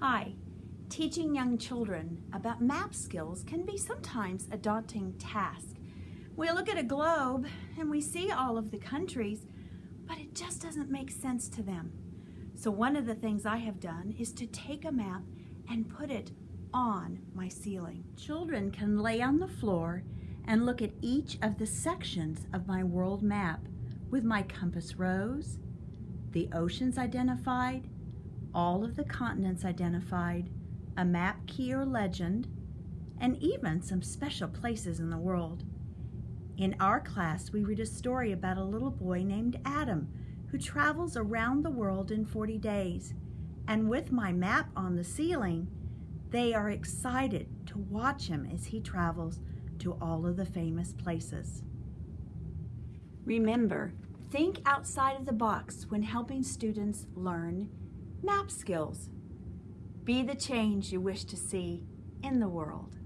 Hi. Teaching young children about map skills can be sometimes a daunting task. We look at a globe and we see all of the countries, but it just doesn't make sense to them. So one of the things I have done is to take a map and put it on my ceiling. Children can lay on the floor and look at each of the sections of my world map with my compass rose, the oceans identified, all of the continents identified, a map key or legend, and even some special places in the world. In our class, we read a story about a little boy named Adam who travels around the world in 40 days. And with my map on the ceiling, they are excited to watch him as he travels to all of the famous places. Remember, think outside of the box when helping students learn map skills. Be the change you wish to see in the world.